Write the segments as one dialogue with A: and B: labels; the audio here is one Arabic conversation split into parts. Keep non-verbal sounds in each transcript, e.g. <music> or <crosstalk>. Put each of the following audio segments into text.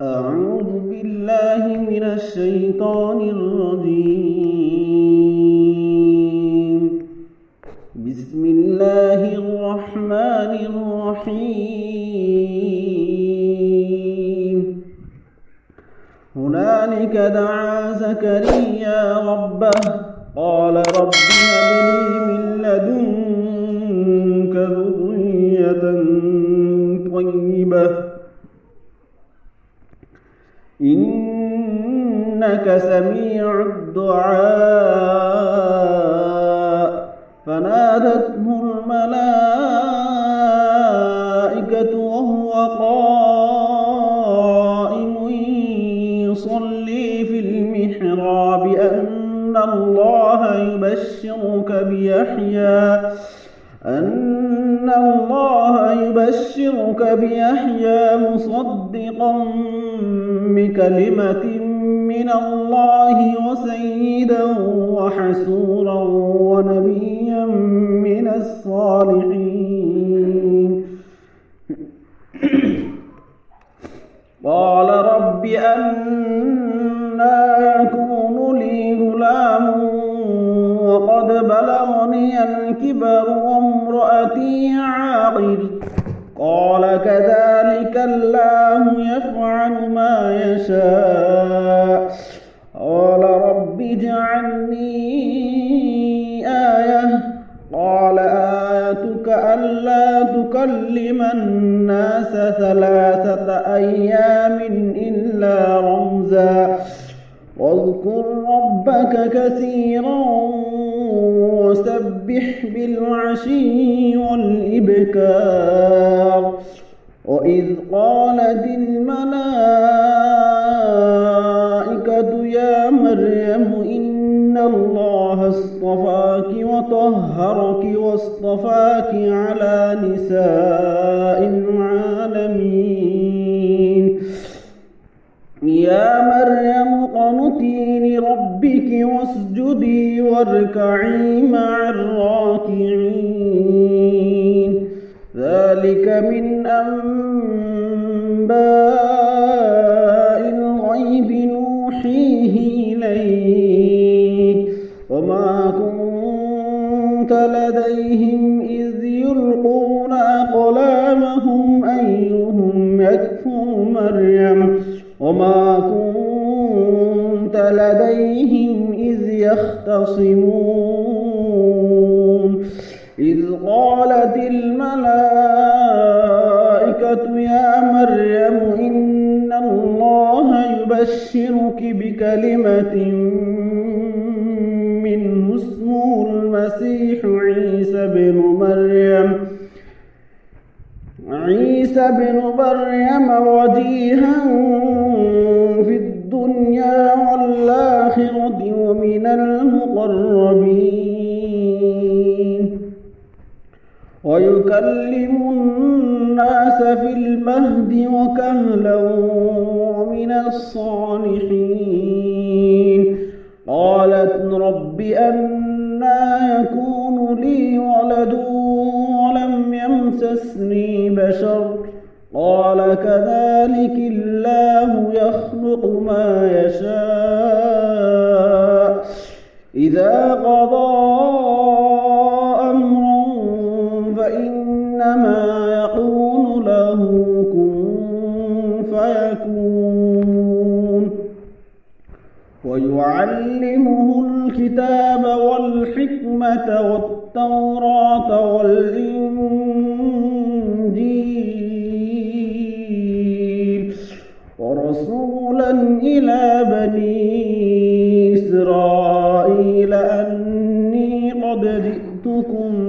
A: أعوذ بالله من الشيطان الرجيم. بسم الله الرحمن الرحيم. هنالك دعا زكريا ربه. قال رب هب لي من لدنك إنك سميع الدعاء. فنادته الملائكة وهو قائم يصلي في المحراب. أن الله يبشرك بيحيى. أن الله يبشرك بيحيى مصدقا بكلمة من الله وسيدا وحسورا ونبيا من الصالحين. قال رب أنا يكون لي غلام وقد بلغني الكبر وامرأتي عاقر. قال كذلك الله يفعل ما يشاء. قال رب اجعلني آية. قال آيتك ألا تكلم الناس ثلاثة أيام إلا رمزا. واذكر ربك كثيرا وسبح بالعشي والإبكار. وإذ قالت الملائكة يا مريم إن الله اصطفاك وطهرك واصطفاك على نساء العالمين. يا مريم قنتي لربك واسجدي واركعي مع الراكعين. ذلك من أنباء الغيب نوحيه إليك. وما كنت لديهم إذ يلقون أقلامهم أيهم يكفر مريم. وما كنت لديهم إذ يختصمون. يبشرك بكلمة منه اسمه المسيح عيسى بن مريم. عيسى بن مريم وجيها في الدنيا والآخرة ومن المقربين. ويكلم الناس في المهد وكهلا الصالحين. قالت رب أنا يكون لي ولد ولم يمسسني بشر. قال كذلك الله يخلق ما يشاء. إذا قضى ويعلمه الكتاب والحكمة والتوراة والإنجيل ورسولا إلى بني إسرائيل أني قد جئتكم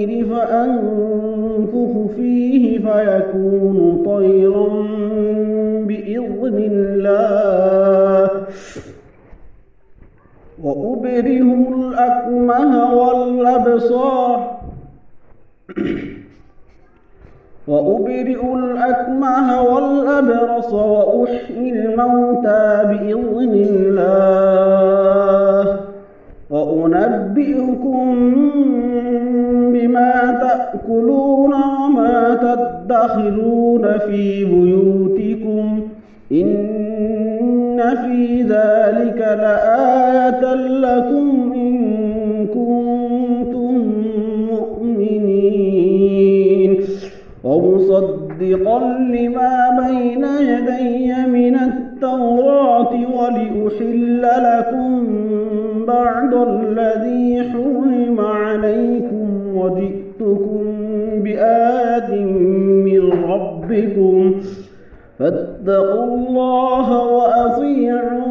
A: الطير فأنفخ فيه فيكون طيرا بإذن الله. وأبره الأكمه والأبصار. وأبرئ الأكمه والأبرص وأحيي الموتى بإذن الله. وأنبئكم بما تأكلون وما تدخرون في بيوتكم إن في ذلك لآية لكم إن كنتم مؤمنين. ومصدقا لما بين يدي من التوراة ولأحل لكم بعد الذي حرم ربكم فاتقوا الله وأطيعون.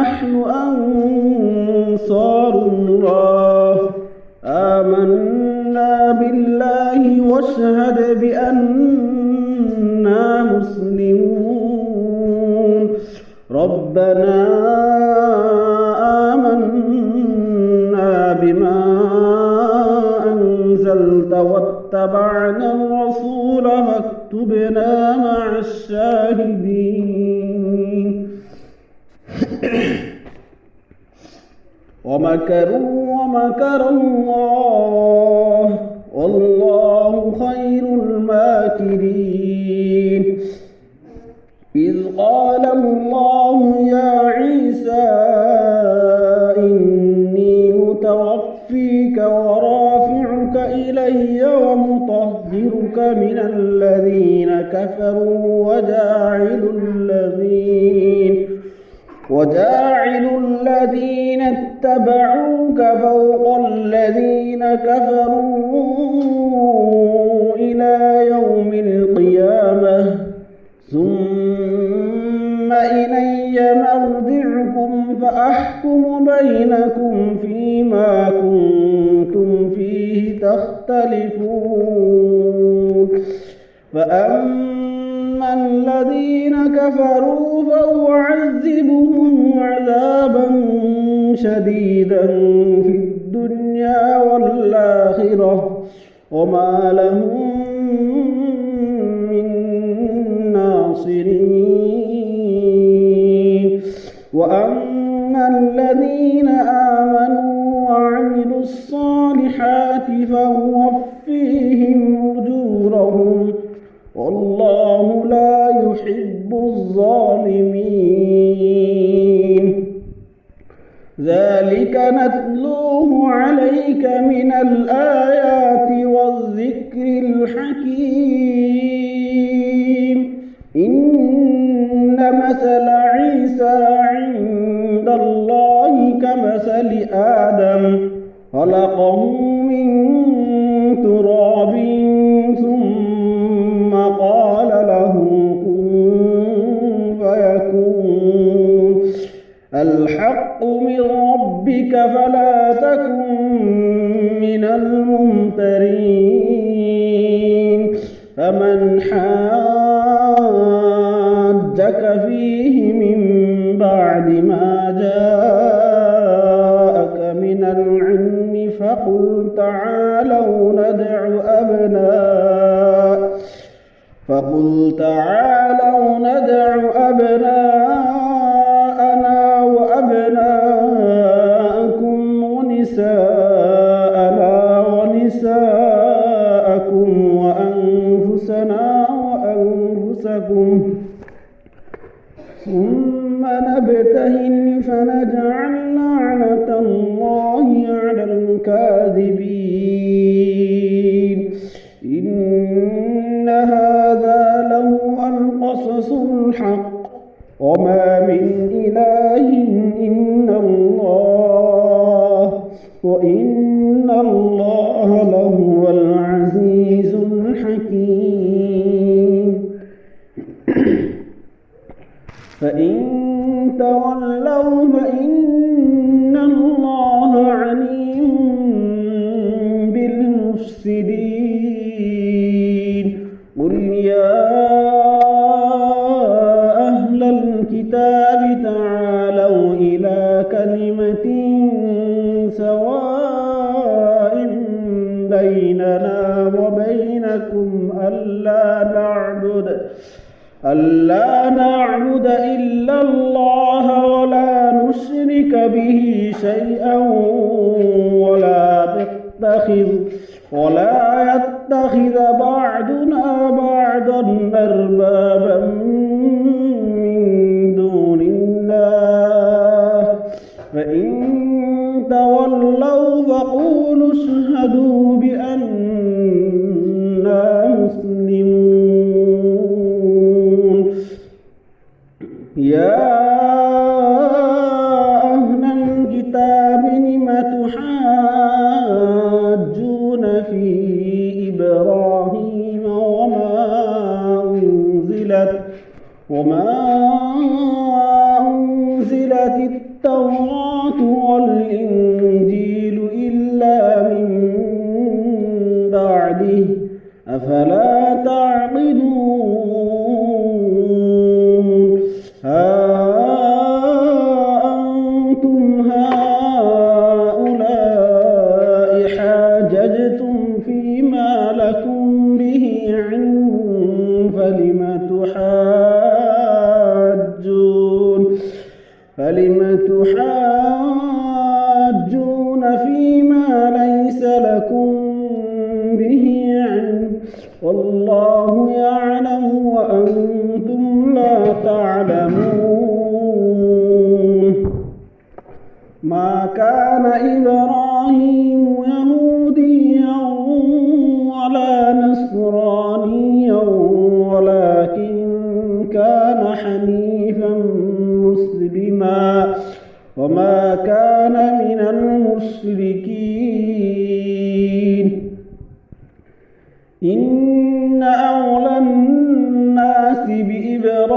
A: نحن أنصار الله. آمنا بالله واشهد بأننا مسلمون. ربنا آمنا بما أنزلت واتبعنا الرسول فاكتبنا مع الشاهدين. <coughs> ومكروا ومكر الله والله خير الماكرين. إذ قال الله يا عيسى إني متوفيك ورافعك إلي ومطهرك من الذين كفروا وجاعل الذين وجاعل الذين اتبعوك فوق الذين كفروا. وأما الذين آمنوا وعملوا الصالحات فوفيهم أجورهم. والله لا يحب الظالمين. ذلك نتلوه عليك من الآيات والذكر الحكيم. إن مثل عيسى عند الله كمثل آدم. خلقه من تراب حكيم <clears throat> فإن تولوا فإن تشرك به شيئا ولا تتخذ ولا يتخذ بعضنا بعضا أربابا من دون الله. فإن تولوا فقولوا اشهدوا بأننا مسلمون. يا وما أنزلت التوراة والإنجيل إلا من بعده أفلا إبراهيم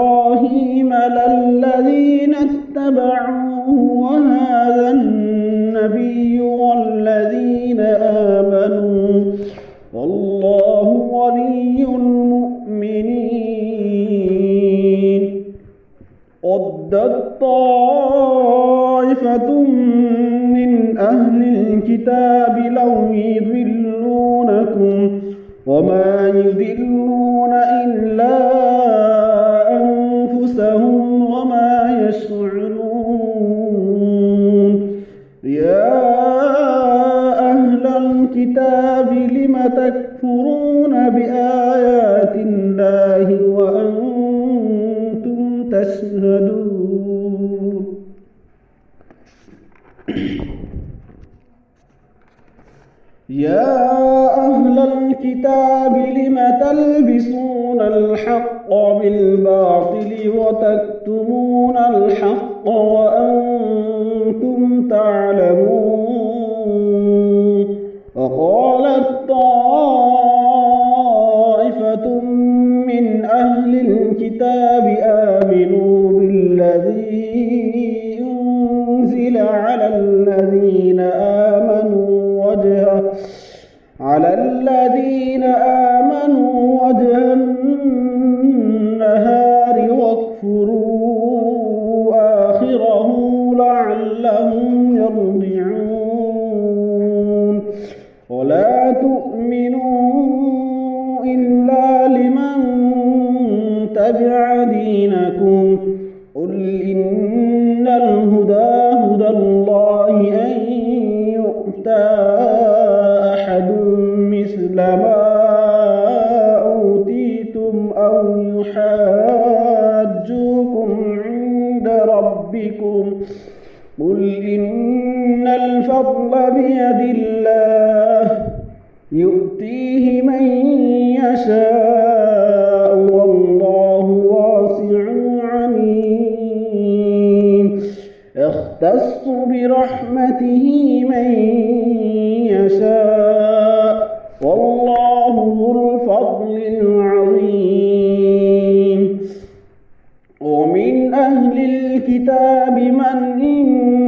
A: الكتاب من إن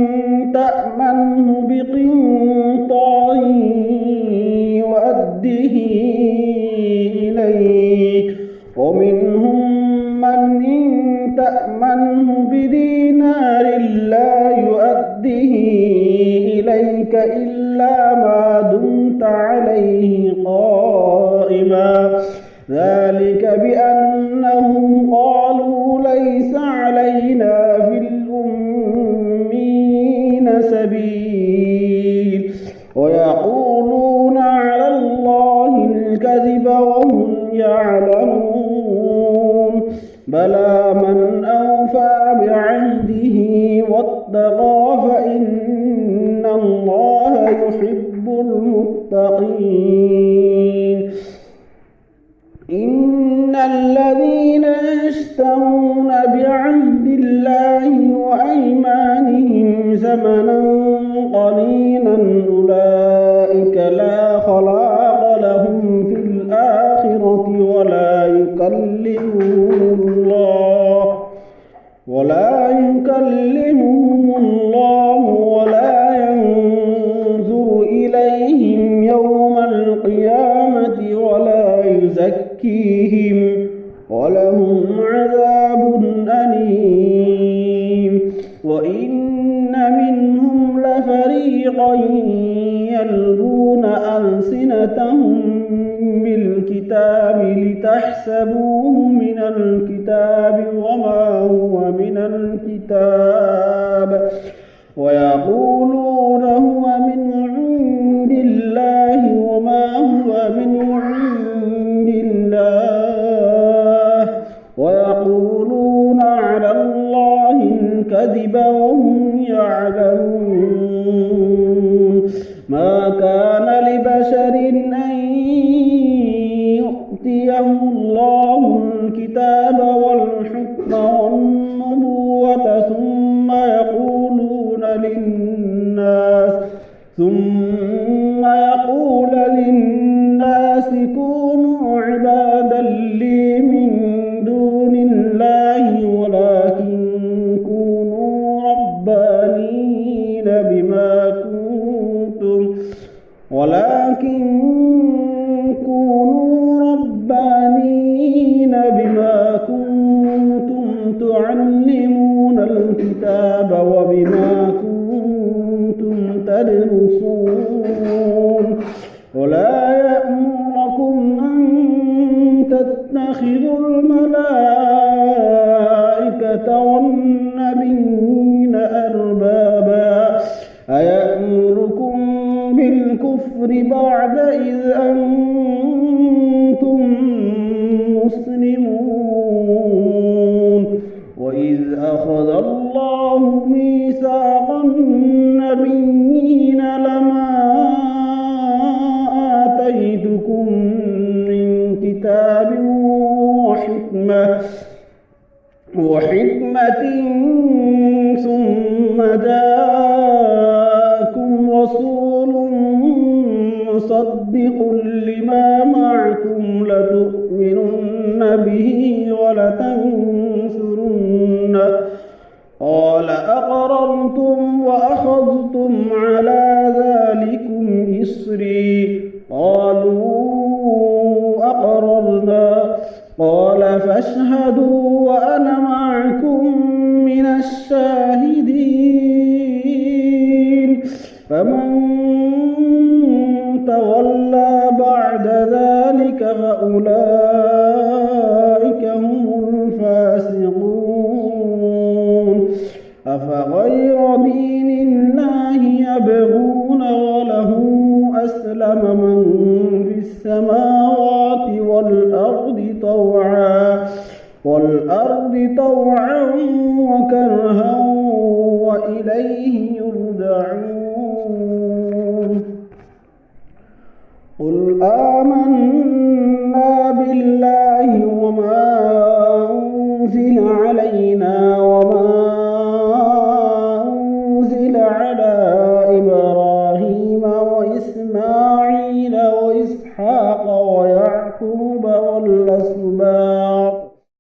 A: لنا يكلمهم الله ولا يكلمهم الله ولا ينظر إليهم يوم القيامة ولا يزكيهم ولهم عذاب أليم وإن منهم لفريقا يلغون ألسنتهم بالكتاب لتحسبوه من الكتاب وما هو من الكتاب. ويقولون أيأمركم بالكفر بعد إذ أنتم مسلمون. وإذ أخذ الله ميثاق النبيين لما آتيتكم من كتاب وحكمة وحكمة ثم جاءكم مصدق لما معكم لتؤمنن به ولتنصرنه قال أقررتم وأخذتم على ذلكم إصري قالوا أقررنا. قال فاشهدوا وأنا معكم من الشاهدين. فمن تولى بعد ذلك فأولئك هم الفاسقون. أفغير دين الله يبغون وله أسلم من في السماوات والأرض طوعا والأرض طوعا وكرها وإليه يرجعون. قل آمنا بالله